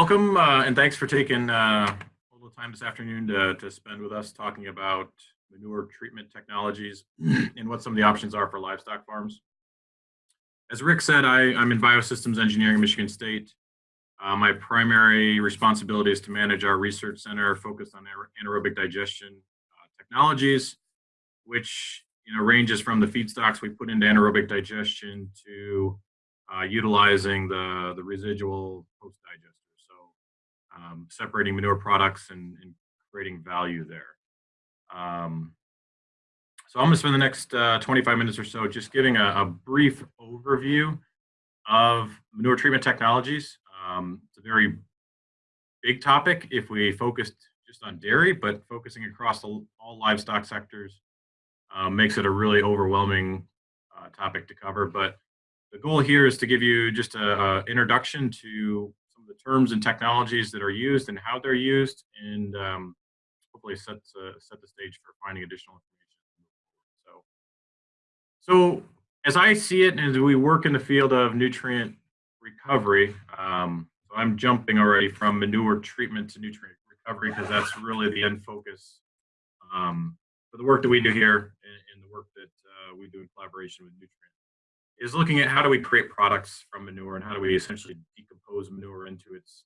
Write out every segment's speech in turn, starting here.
Welcome, uh, and thanks for taking uh, a little time this afternoon to, to spend with us talking about manure treatment technologies and what some of the options are for livestock farms. As Rick said, I, I'm in biosystems engineering at Michigan State. Uh, my primary responsibility is to manage our research center focused on anaerobic digestion uh, technologies, which you know ranges from the feedstocks we put into anaerobic digestion to uh, utilizing the, the residual post-digester um, separating manure products and, and, creating value there. Um, so I'm going to spend the next uh, 25 minutes or so just giving a, a brief overview of manure treatment technologies. Um, it's a very big topic if we focused just on dairy, but focusing across the, all livestock sectors uh, makes it a really overwhelming uh, topic to cover. But the goal here is to give you just an introduction to the terms and technologies that are used and how they're used, and um, hopefully set uh, set the stage for finding additional information. So, so as I see it, and as we work in the field of nutrient recovery, um, so I'm jumping already from manure treatment to nutrient recovery because that's really the end focus um, for the work that we do here and, and the work that uh, we do in collaboration with Newtrient is looking at how do we create products from manure and how do we essentially decompose manure into its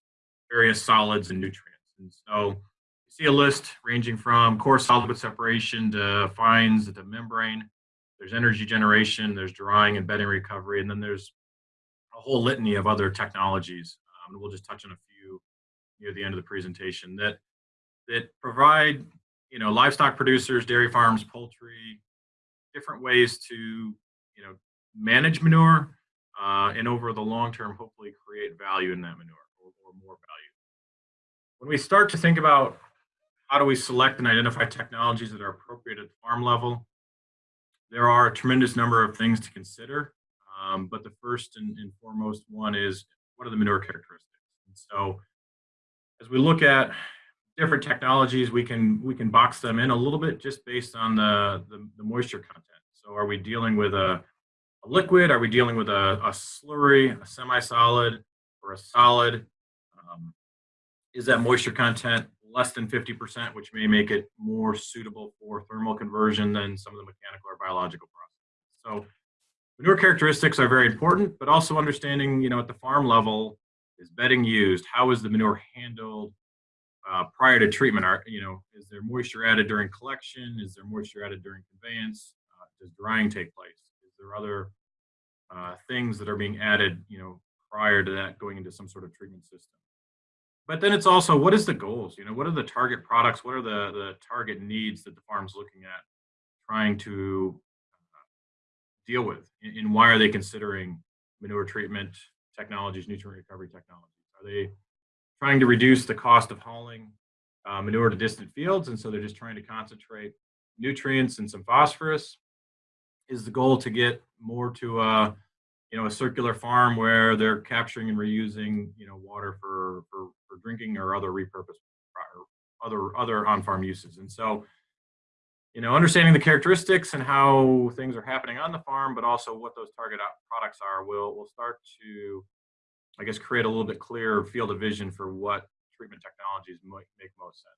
various solids and nutrients. And so you see a list ranging from coarse solid with separation to fines to membrane. There's energy generation, there's drying and bedding recovery, and then there's a whole litany of other technologies. Um, we'll just touch on a few near the end of the presentation that that provide you know livestock producers, dairy farms, poultry, different ways to you know manage manure uh, and over the long term, hopefully create value in that manure or, or more value. When we start to think about how do we select and identify technologies that are appropriate at the farm level, there are a tremendous number of things to consider. Um, but the first and, and, foremost one is what are the manure characteristics? And so as we look at different technologies, we can we can box them in a little bit just based on the, the, the moisture content. So are we dealing with a a liquid? Are we dealing with a, a slurry, a semi-solid, or a solid? Um, is that moisture content less than 50%, which may make it more suitable for thermal conversion than some of the mechanical or biological processes? So manure characteristics are very important, but also understanding, you know, at the farm level, is bedding used? How is the manure handled uh, prior to treatment? Are, you know, is there moisture added during collection? Is there moisture added during conveyance? Uh, does drying take place? There other uh, things that are being added, you know, prior to that going into some sort of treatment system. But then it's also what is the goals? You know, what are the target products? What are the the target needs that the farm's looking at, trying to uh, deal with, and, and why are they considering manure treatment technologies, nutrient recovery technologies? Are they trying to reduce the cost of hauling uh, manure to distant fields, and so they're just trying to concentrate nutrients and some phosphorus? Is the goal to get more to a you know a circular farm where they're capturing and reusing you know water for for, for drinking or other repurpose or other other on-farm uses. And so you know understanding the characteristics and how things are happening on the farm but also what those target products are will will start to i guess create a little bit clearer field of vision for what treatment technologies might make most sense.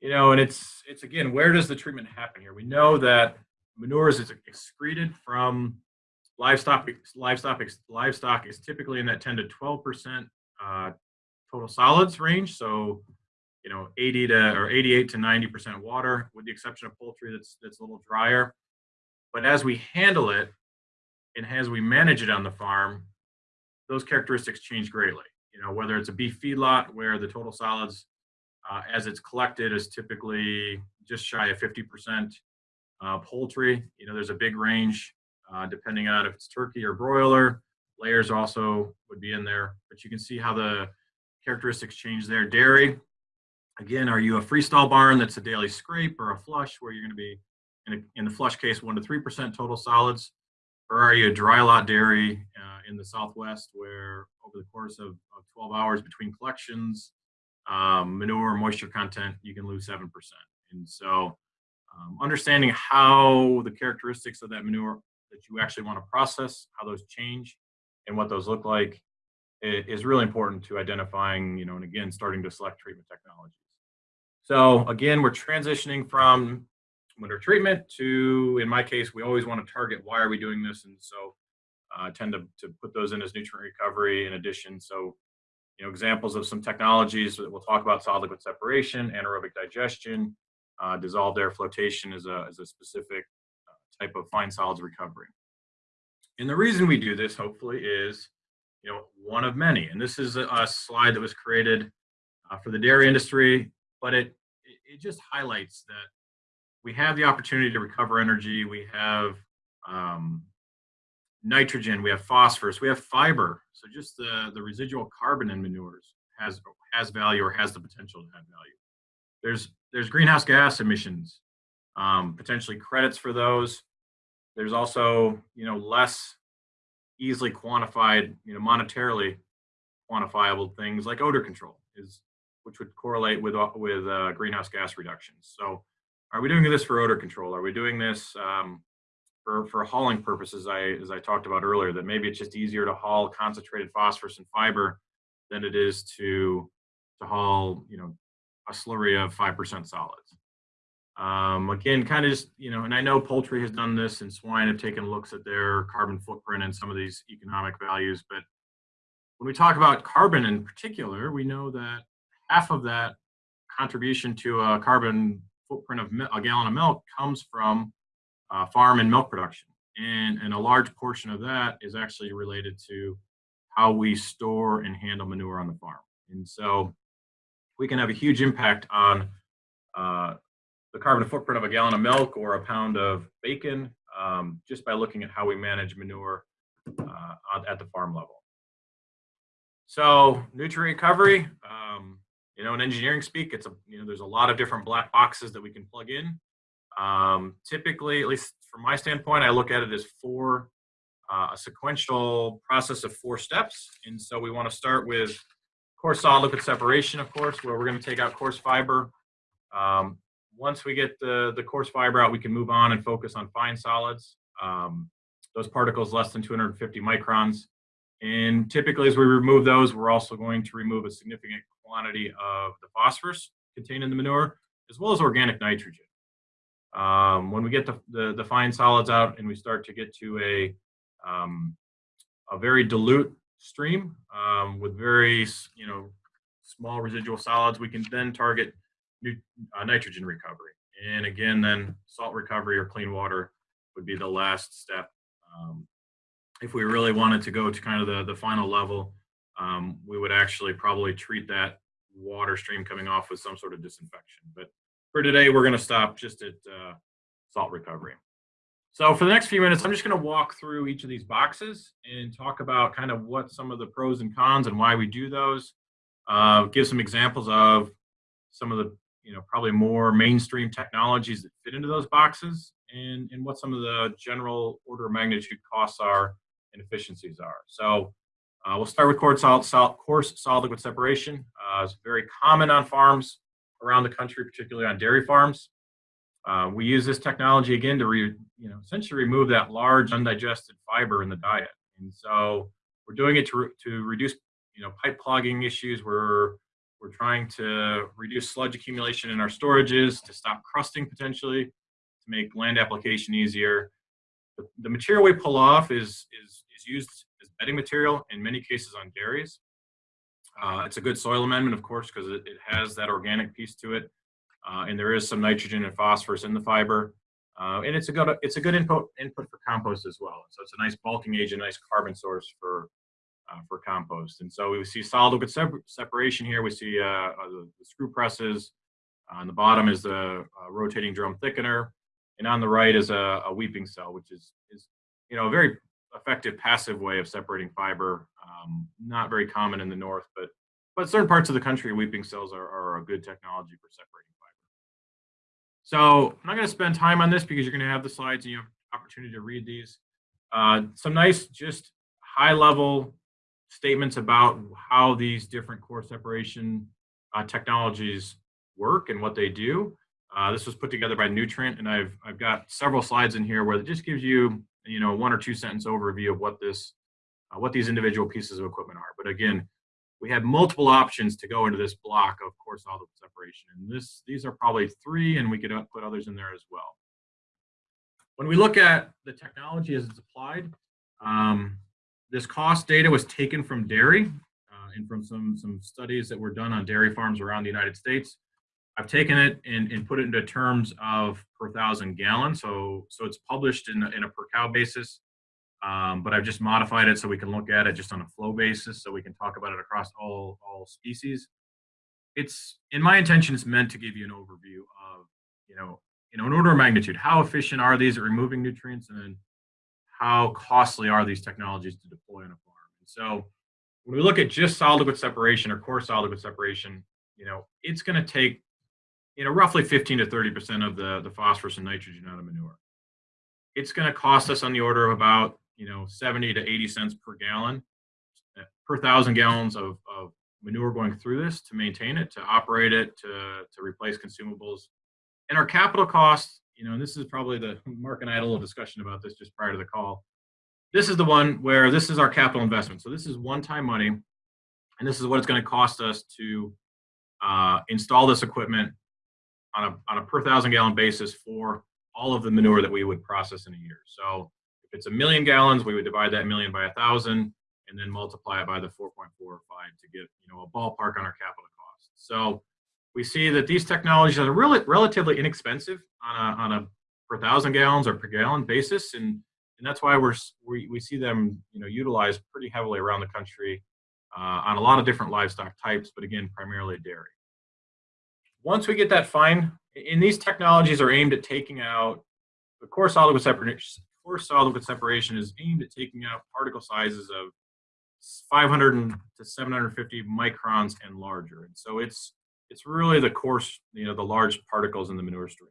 You know and it's it's again where does the treatment happen here? We know that manure is excreted from livestock. Livestock, livestock is typically in that 10 to 12 percent uh, total solids range. So, you know, 80 to or 88 to 90 percent water, with the exception of poultry that's that's a little drier. But as we handle it and as we manage it on the farm, those characteristics change greatly. You know, whether it's a beef feedlot where the total solids uh, as it's collected is typically just shy of 50 percent uh, poultry, you know, there's a big range uh, depending on if it's turkey or broiler. Layers also would be in there, but you can see how the characteristics change there. Dairy, again, are you a freestall barn that's a daily scrape or a flush where you're going to be, in, a, in the flush case, 1% to 3% total solids? Or are you a dry lot dairy uh, in the Southwest where over the course of, of 12 hours between collections, um, manure moisture content, you can lose 7%. And so um, understanding how the characteristics of that manure that you actually want to process, how those change, and what those look like is really important to identifying, you know, and again, starting to select treatment technologies. So again, we're transitioning from winter treatment to, in my case, we always want to target why are we doing this, and so uh, tend to, to put those in as nutrient recovery in addition. So, you know, examples of some technologies that we'll talk about solid liquid separation, anaerobic digestion, uh, dissolved air flotation is a, is a specific uh, type of fine solids recovery. And the reason we do this, hopefully, is you know one of many. And this is a, a slide that was created uh, for the dairy industry, but it it just highlights that we have the opportunity to recover energy. We have um, nitrogen, we have phosphorus, we have fiber. So just the, the residual carbon in manures has has value or has the potential to have value. There's there's greenhouse gas emissions, um, potentially credits for those. There's also you know less easily quantified, you know, monetarily quantifiable things like odor control is which would correlate with uh, with uh, greenhouse gas reductions. So, are we doing this for odor control? Are we doing this um, for for hauling purposes? I as I talked about earlier, that maybe it's just easier to haul concentrated phosphorus and fiber than it is to to haul, you know, a slurry of five percent solids. Um, again, kind of just, you know, and I know poultry has done this and swine have taken looks at their carbon footprint and some of these economic values. But when we talk about carbon in particular, we know that half of that contribution to a carbon footprint of a gallon of milk comes from uh, farm and milk production. And, and a large portion of that is actually related to how we store and handle manure on the farm. And so we can have a huge impact on uh, the carbon footprint of a gallon of milk or a pound of bacon um, just by looking at how we manage manure uh, at the farm level. So nutrient recovery, um, you know, in engineering speak, it's a, you know, there's a lot of different black boxes that we can plug in. Um, typically, at least from my standpoint, I look at it as four, uh, a sequential process of four steps. And so we want to start with coarse solid liquid separation, of course, where we're going to take out coarse fiber. Um, once we get the, the coarse fiber out, we can move on and focus on fine solids. Um, those particles less than 250 microns. And typically as we remove those, we're also going to remove a significant quantity of the phosphorus contained in the manure, as well as organic nitrogen. Um, when we get the, the, the, fine solids out and we start to get to a, um, a very dilute stream um, with very, you know, small residual solids, we can then target uh, nitrogen recovery. And again, then salt recovery or clean water would be the last step. Um, if we really wanted to go to kind of the, the final level, um, we would actually probably treat that water stream coming off with some sort of disinfection. But for today, we're going to stop just at uh, salt recovery. So for the next few minutes, I'm just going to walk through each of these boxes and talk about kind of what some of the pros and cons and why we do those. Uh, give some examples of some of the you know, probably more mainstream technologies that fit into those boxes and, and what some of the general order of magnitude costs are and efficiencies are. So uh, we'll start with coarse solid, solid, coarse solid liquid separation. Uh, it's very common on farms around the country, particularly on dairy farms. Uh, we use this technology again to re, you know, essentially remove that large undigested fiber in the diet. And so we're doing it to, to reduce you know, pipe clogging issues. We're we're trying to reduce sludge accumulation in our storages, to stop crusting potentially, to make land application easier. The, the material we pull off is, is, is used as bedding material in many cases on dairies. Uh, it's a good soil amendment, of course, because it, it, has that organic piece to it. Uh, and there is some nitrogen and phosphorus in the fiber. Uh, and it's a good it's a good input input for compost as well. So it's a nice bulking agent, nice carbon source for uh, for compost. And so we see solid liquid separation here. We see uh, uh, the, the, screw presses. on the bottom is the rotating drum thickener. And on the right is a, a, weeping cell, which is, is, you know, a very effective passive way of separating fiber. Um, not very common in the north, but but certain parts of the country, weeping cells are, are a good technology for separating. So I'm not going to spend time on this because you're going to have the slides and you have opportunity to read these. Uh, some nice, just high level statements about how these different coarse separation uh, technologies work and what they do. Uh, this was put together by Newtrient, and I've I've got several slides in here where it just gives you you know one or two sentence overview of what this uh, what these individual pieces of equipment are. But again, we had multiple options to go into this block of coarse solid separation. And this, these are probably three, and we could put others in there as well. When we look at the technology as it's applied, um, this cost data was taken from dairy uh, and from some, some studies that were done on dairy farms around the United States. I've taken it and, and put it into terms of per thousand gallons. So, so it's published in a, in a per cow basis, um, but I've just modified it so we can look at it just on a flow basis so we can talk about it across all, all species. It's, in my intention, it's meant to give you an overview of, you know, you know, an order of magnitude, how efficient are these at removing nutrients and then how costly are these technologies to deploy on a farm. And so when we look at just solid liquid separation or coarse solid liquid separation, you know, it's going to take you know, roughly 15 to 30% of the, the phosphorus and nitrogen out of manure. It's going to cost us on the order of about, you know, 70 to 80 cents per gallon, uh, per thousand gallons of, of manure going through this to maintain it, to operate it, to, to replace consumables. And our capital costs, you know, and this is probably the, Mark and I had a little discussion about this just prior to the call. This is the one where this is our capital investment. So this is one-time money, and this is what it's going to cost us to uh, install this equipment on a, on a per thousand gallon basis for all of the manure that we would process in a year. So if it's a million gallons, we would divide that million by a thousand and then multiply it by the 4.45 to get you know a ballpark on our capital cost. So we see that these technologies are really relatively inexpensive on a, on a per thousand gallons or per gallon basis, and and that's why we're we, we see them you know utilized pretty heavily around the country uh, on a lot of different livestock types, but again primarily dairy once we get that fine, and these technologies are aimed at taking out the coarse solid separation. Solid liquid separation is aimed at taking out particle sizes of 500 to 750 microns and larger. And so it's it's really the coarse, you know, the large particles in the manure stream.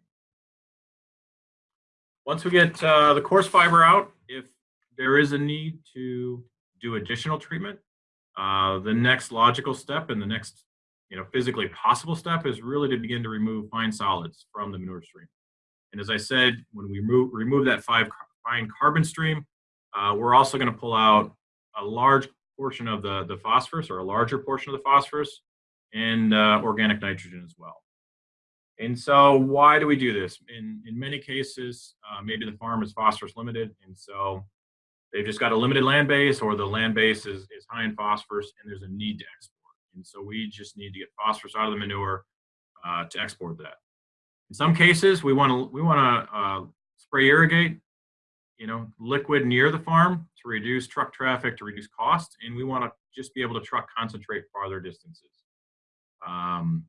Once we get uh, the coarse fiber out, if there is a need to do additional treatment, uh, the next logical step and the next you know, physically possible step is really to begin to remove fine solids from the manure stream. And as I said, when we remove, remove that five fine carbon stream, uh, we're also going to pull out a large portion of the, the phosphorus or a larger portion of the phosphorus and uh, organic nitrogen as well. And so why do we do this? In, in many cases, uh, maybe the farm is phosphorus limited, and so they've just got a limited land base or the land base is, is high in phosphorus and there's a need to export. And so we just need to get phosphorus out of the manure uh, to export that. In some cases, we want to we want to uh, spray irrigate, you know, liquid near the farm to reduce truck traffic, to reduce cost, and we want to just be able to truck concentrate farther distances. Um,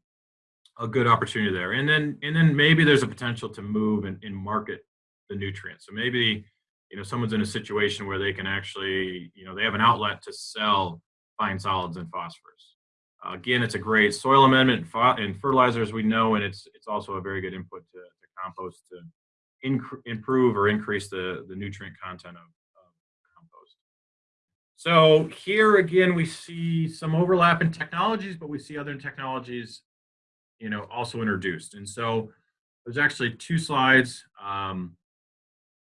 a good opportunity there, and then and then maybe there's a potential to move and, and market the nutrients. So maybe you know someone's in a situation where they can actually you know they have an outlet to sell fine solids and phosphorus. Uh, again, it's a great soil amendment and fertilizer, as we know, and it's it's also a very good input to, to compost to improve or increase the, the nutrient content of, of compost. So here again, we see some overlap in technologies, but we see other technologies, you know, also introduced. And so there's actually two slides. Um,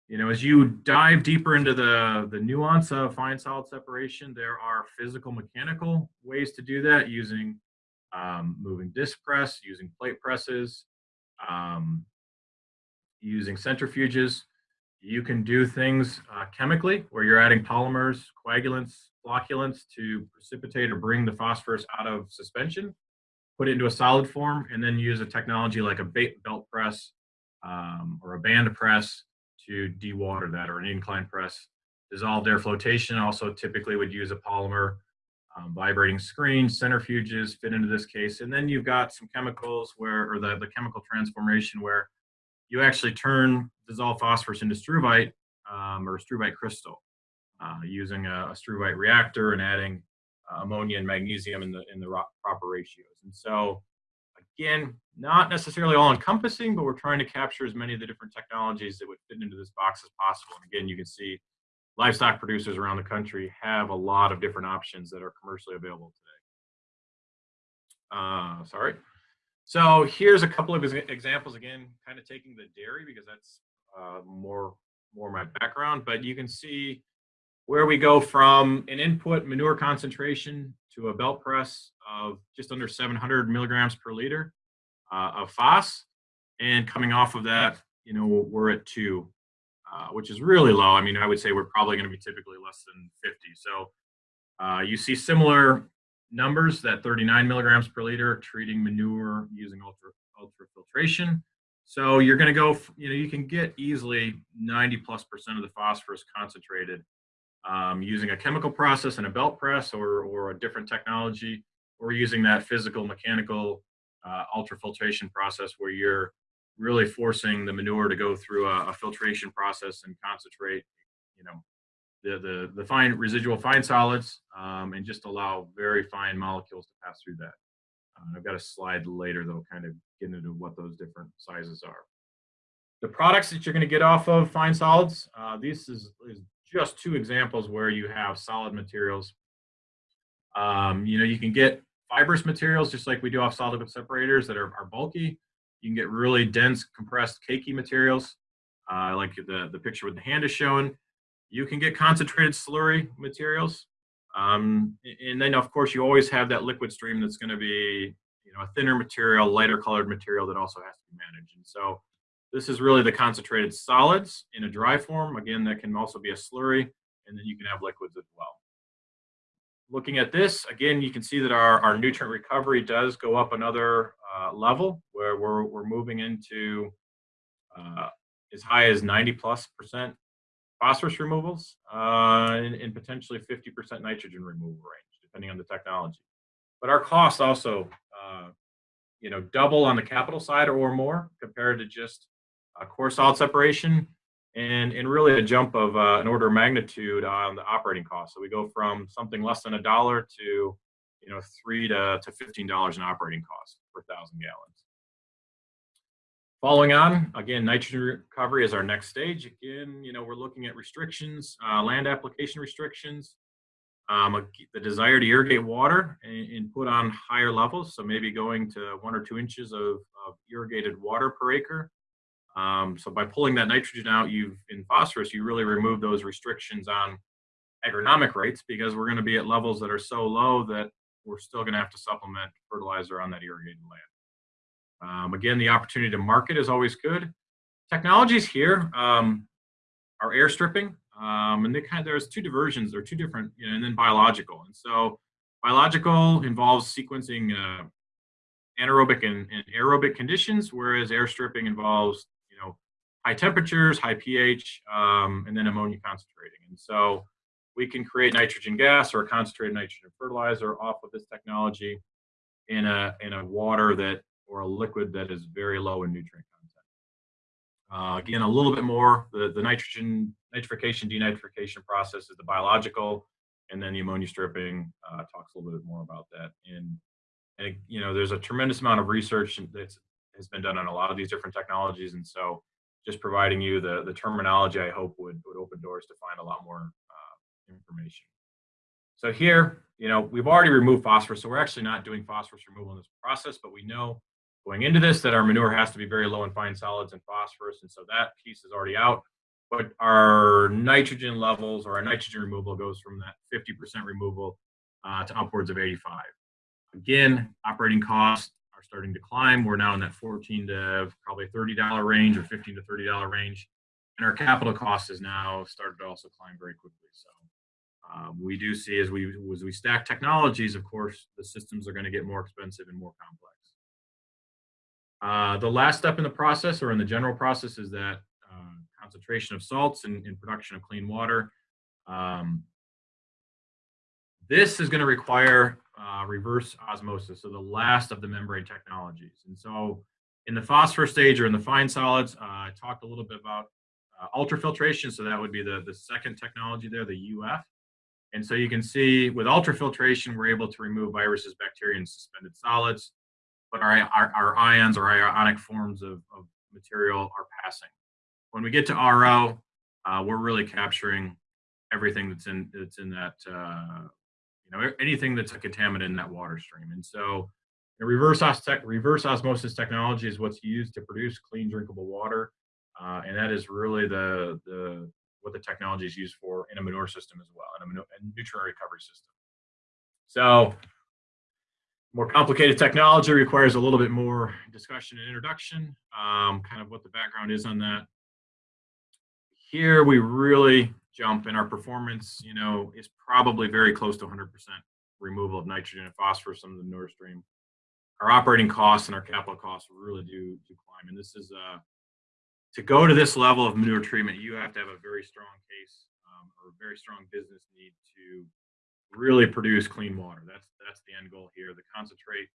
you know, as you dive deeper into the, the nuance of fine solid separation, there are physical mechanical ways to do that using um, moving disc press, using plate presses, um, using centrifuges. You can do things uh, chemically where you're adding polymers, coagulants, flocculants to precipitate or bring the phosphorus out of suspension, put it into a solid form, and then use a technology like a belt press um, or a band press to dewater that or an incline press. Dissolved air flotation also typically would use a polymer. Um, vibrating screen, centrifuges fit into this case. And then you've got some chemicals where, or the, the chemical transformation where you actually turn dissolved phosphorus into struvite um, or struvite crystal uh, using a, a, struvite reactor and adding uh, ammonia and magnesium in the, in the proper ratios. And so Again, not necessarily all encompassing, but we're trying to capture as many of the different technologies that would fit into this box as possible. And again, you can see livestock producers around the country have a lot of different options that are commercially available today. Uh, sorry. So here's a couple of examples, again, kind of taking the dairy because that's uh, more, more my background, but you can see where we go from an input manure concentration to a belt press of just under 700 milligrams per liter uh, of phos. And coming off of that, you know, we're at two, uh, which is really low. I mean, I would say we're probably going to be typically less than 50. So uh, you see similar numbers, that 39 milligrams per liter treating manure using ultra ultrafiltration. So you're going to go, you know, you can get easily 90 plus percent of the phosphorus concentrated um, using a chemical process and a belt press or, or a different technology, or using that physical mechanical uh, ultrafiltration process where you're really forcing the manure to go through a, a, filtration process and concentrate, you know, the, the, the fine residual fine solids um, and just allow very fine molecules to pass through that. Uh, I've got a slide later that'll kind of get into what those different sizes are. The products that you're going to get off of fine solids, uh, this is, is just two examples where you have solid materials. Um, you know, you can get fibrous materials just like we do off solid liquid separators that are, are bulky. You can get really dense compressed cakey materials uh, like the, the picture with the hand is showing. You can get concentrated slurry materials. Um, and then of course you always have that liquid stream that's going to be you know a thinner material, lighter colored material that also has to be managed. And so this is really the concentrated solids in a dry form. Again, that can also be a slurry, and then you can have liquids as well. Looking at this, again, you can see that our, our nutrient recovery does go up another uh, level where we're, we're moving into uh, as high as 90 plus percent phosphorus removals uh, and, and, potentially 50% nitrogen removal range, depending on the technology. But our costs also, uh, you know, double on the capital side or more compared to just uh, coarse solid separation, and, and really a jump of uh, an order of magnitude on the operating cost. So we go from something less than a dollar to, you know, three to, to $15 in operating costs per thousand gallons. Following on, again, nitrogen recovery is our next stage. Again, you know, we're looking at restrictions, uh, land application restrictions, um, the desire to irrigate water and, and, put on higher levels. So maybe going to one or two inches of, of irrigated water per acre. Um, so by pulling that nitrogen out, you've in phosphorus, you really remove those restrictions on agronomic rates because we're going to be at levels that are so low that we're still going to have to supplement fertilizer on that irrigated land. Um, again, the opportunity to market is always good. Technologies here um, are air stripping, um, and they kind of, there's two diversions, there are two different, you know, and then biological. And so biological involves sequencing uh, anaerobic and, and aerobic conditions, whereas air stripping involves you know, high temperatures, high pH, um, and then ammonia concentrating. And so we can create nitrogen gas or a concentrated nitrogen fertilizer off of this technology in a, in a water that or a liquid that is very low in nutrient content. Uh, again, a little bit more, the, the nitrogen nitrification, denitrification process is the biological, and then the ammonia stripping uh, talks a little bit more about that. And, and, you know, there's a tremendous amount of research that has been done on a lot of these different technologies. And so just providing you the, the terminology I hope would, would open doors to find a lot more uh, information. So here, you know, we've already removed phosphorus, so we're actually not doing phosphorus removal in this process, but we know going into this that our manure has to be very low in fine solids and phosphorus, and so that piece is already out. But our nitrogen levels or our nitrogen removal goes from that 50% removal uh, to upwards of 85. Again, operating costs are starting to climb. We're now in that 14 to probably $30 range or 15 to $30 range. And our capital cost has now started to also climb very quickly. So um, we do see as we, as we stack technologies, of course, the systems are going to get more expensive and more complex. Uh, the last step in the process or in the general process is that uh, concentration of salts and, and, production of clean water. Um, this is going to require uh, reverse osmosis, so the last of the membrane technologies. And so in the phosphorus stage or in the fine solids, uh, I talked a little bit about uh, ultrafiltration, so that would be the, the second technology there, the UF. And so you can see with ultrafiltration, we're able to remove viruses, bacteria, and suspended solids, but our, our, our ions or ionic forms of, of, material are passing. When we get to RO, uh, we're really capturing everything that's in that's in that uh, you know, anything that's a contaminant in that water stream. And so reverse, reverse osmosis technology is what's used to produce clean drinkable water. Uh, and that is really the, the what the technology is used for in a manure system as well, and a, manure, a nutrient recovery system. So more complicated technology requires a little bit more discussion and introduction, um, kind of what the background is on that. Here we really jump and our performance, you know, is probably very close to 100% removal of nitrogen and phosphorus from the manure stream. Our operating costs and our capital costs really do, do climb. And this is, uh, to go to this level of manure treatment, you have to have a very strong case um, or a very strong business need to really produce clean water. That's that's the end goal here. The concentrate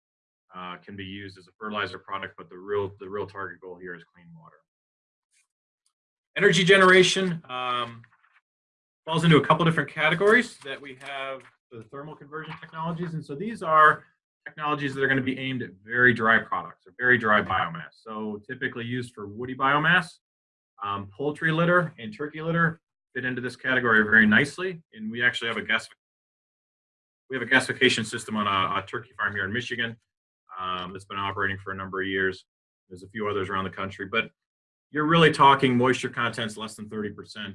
uh, can be used as a fertilizer product, but the real the real target goal here is clean water. Energy generation um, falls into a couple different categories that we have the thermal conversion technologies, and so these are technologies that are going to be aimed at very dry products or very dry biomass. So typically used for woody biomass, um, poultry litter and turkey litter fit into this category very nicely, and we actually have a gas we have a gasification system on a, a turkey farm here in Michigan um, that's been operating for a number of years. There's a few others around the country, but you're really talking moisture contents less than 30% to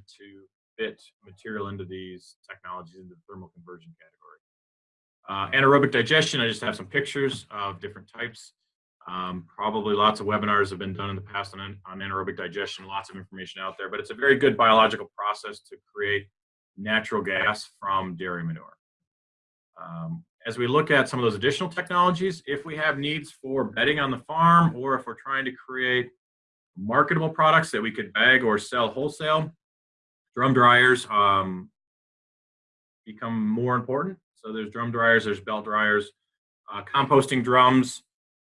fit material into these technologies into the thermal conversion category. Uh, anaerobic digestion, I just have some pictures of different types. Um, probably lots of webinars have been done in the past on, on anaerobic digestion, lots of information out there, but it's a very good biological process to create natural gas from dairy manure. Um, as we look at some of those additional technologies, if we have needs for bedding on the farm or if we're trying to create marketable products that we could bag or sell wholesale, drum dryers um, become more important. So there's drum dryers, there's belt dryers. Uh, composting drums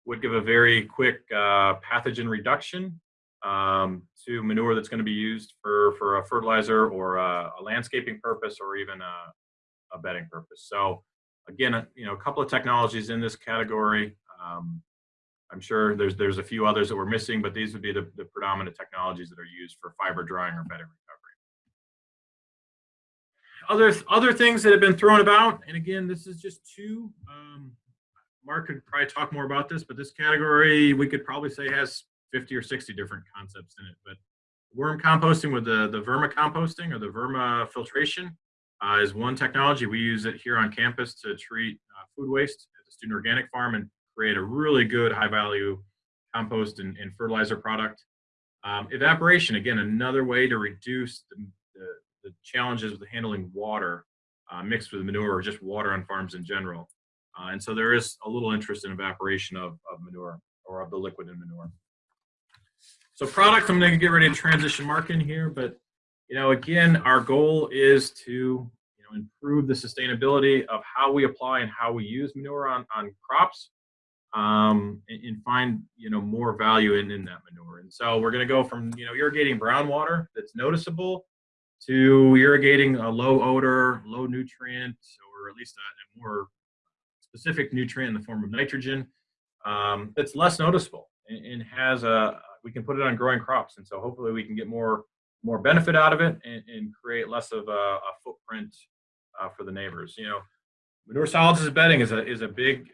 would give a very quick uh, pathogen reduction um, to manure that's going to be used for, for a fertilizer or a, a landscaping purpose or even a, a bedding purpose. So again, you know, a couple of technologies in this category. Um, I'm sure there's there's a few others that we're missing, but these would be the, the predominant technologies that are used for fiber drying or bedding recovery. Other other things that have been thrown about, and again, this is just two. Um, Mark could probably talk more about this, but this category we could probably say has 50 or 60 different concepts in it. But worm composting with the the vermicomposting or the vermifiltration uh, is one technology. We use it here on campus to treat uh, food waste at the student organic farm and create a really good high value compost and, and fertilizer product. Um, evaporation, again, another way to reduce the, the, the challenges with handling water uh, mixed with manure or just water on farms in general. Uh, and so there is a little interest in evaporation of, of manure or of the liquid in manure. So product, I'm gonna get ready to transition Mark in here, but you know, again, our goal is to you know improve the sustainability of how we apply and how we use manure on on crops, um, and, and, find you know more value in in that manure. And so we're going to go from you know irrigating brown water that's noticeable to irrigating a low odor, low nutrient, or at least a, a more specific nutrient in the form of nitrogen um, that's less noticeable and, and has a we can put it on growing crops. And so hopefully we can get more more benefit out of it and, and create less of a, a footprint uh, for the neighbors. You know, manure solids bedding is a is a big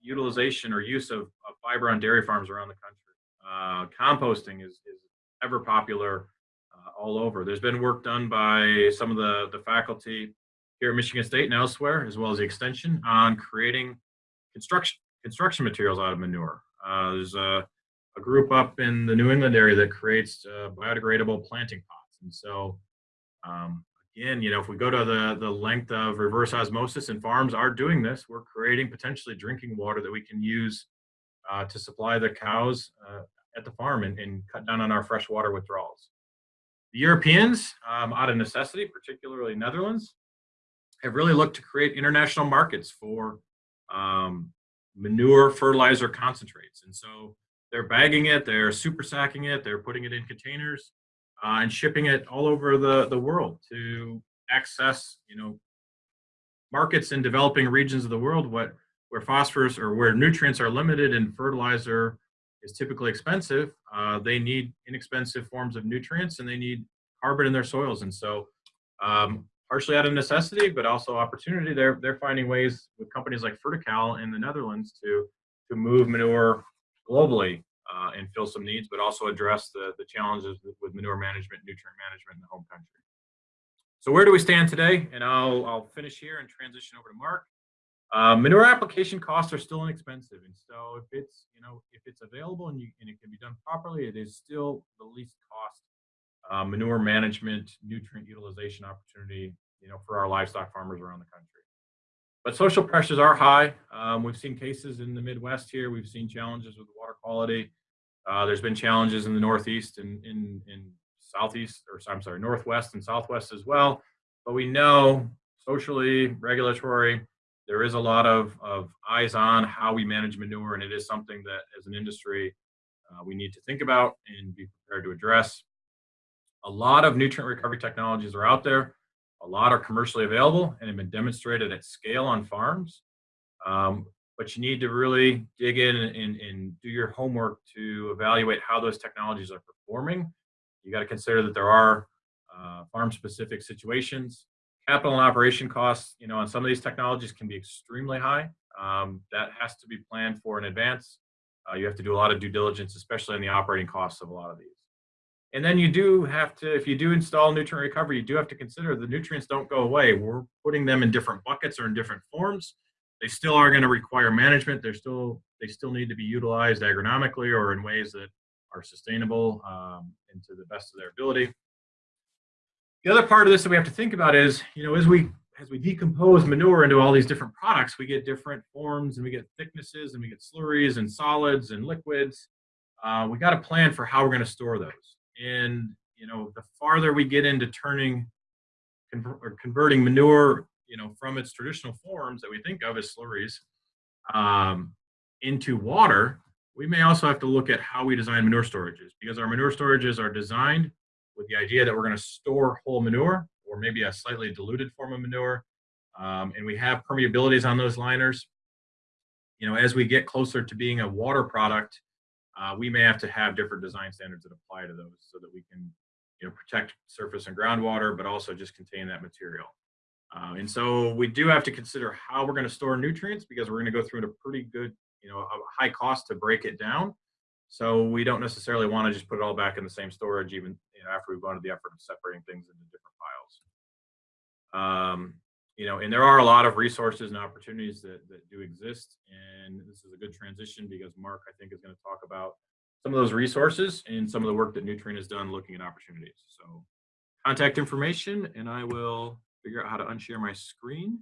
utilization or use of, of fiber on dairy farms around the country. Uh, composting is, is ever popular uh, all over. There's been work done by some of the, the faculty here at Michigan State and elsewhere, as well as the extension, on creating construction construction materials out of manure. Uh, there's a a group up in the New England area that creates uh, biodegradable planting pots. And so, um, again, you know, if we go to the, the length of reverse osmosis and farms are doing this, we're creating potentially drinking water that we can use uh, to supply the cows uh, at the farm and, and, cut down on our freshwater withdrawals. The Europeans, um, out of necessity, particularly Netherlands, have really looked to create international markets for um, manure fertilizer concentrates. And so they're bagging it, they're super sacking it, they're putting it in containers uh, and shipping it all over the, the world to access, you know, markets in developing regions of the world what, where phosphorus or where nutrients are limited and fertilizer is typically expensive. Uh, they need inexpensive forms of nutrients and they need carbon in their soils. And so um, partially out of necessity, but also opportunity, they're, they're finding ways with companies like Fertical in the Netherlands to, to move manure globally uh, and fill some needs, but also address the, the challenges with manure management, nutrient management in the home country. So where do we stand today? And I'll, I'll finish here and transition over to Mark. Uh, manure application costs are still inexpensive, and so if it's you know if it's available and you and it can be done properly, it is still the least cost uh, manure management, nutrient utilization opportunity you know for our livestock farmers around the country. But social pressures are high. Um, we've seen cases in the Midwest here. We've seen challenges with water quality. Uh, there's been challenges in the Northeast and in, in, Southeast, or I'm sorry, Northwest and Southwest as well. But we know socially, regulatory, there is a lot of, of eyes on how we manage manure, and it is something that as an industry uh, we need to think about and be prepared to address. A lot of nutrient recovery technologies are out there. A lot are commercially available and have been demonstrated at scale on farms. Um, but you need to really dig in and, and, do your homework to evaluate how those technologies are performing. You got to consider that there are uh, farm-specific situations. Capital and operation costs, you know, on some of these technologies can be extremely high. Um, that has to be planned for in advance. Uh, you have to do a lot of due diligence, especially on the operating costs of a lot of these. And then you do have to, if you do install nutrient recovery, you do have to consider the nutrients don't go away. We're putting them in different buckets or in different forms. They still are going to require management. They're still, they still need to be utilized agronomically or in ways that are sustainable um, and to the best of their ability. The other part of this that we have to think about is, you know, as we as we decompose manure into all these different products, we get different forms and we get thicknesses and we get slurries and solids and liquids. Uh, we got to plan for how we're going to store those. And you know, the farther we get into turning or converting manure, you know, from its traditional forms that we think of as slurries um, into water, we may also have to look at how we design manure storages because our manure storages are designed with the idea that we're going to store whole manure or maybe a slightly diluted form of manure. Um, and we have permeabilities on those liners. You know, as we get closer to being a water product, uh, we may have to have different design standards that apply to those so that we can you know, protect surface and groundwater, but also just contain that material. Uh, and so we do have to consider how we're going to store nutrients because we're going to go through a pretty good, you know, high cost to break it down. So we don't necessarily want to just put it all back in the same storage, even you know, after we've gone to the effort of separating things into different piles. Um, you know, and there are a lot of resources and opportunities that, that do exist. And this is a good transition because Mark, I think, is going to talk about some of those resources and some of the work that Newtrient has done looking at opportunities. So contact information, and I will figure out how to unshare my screen.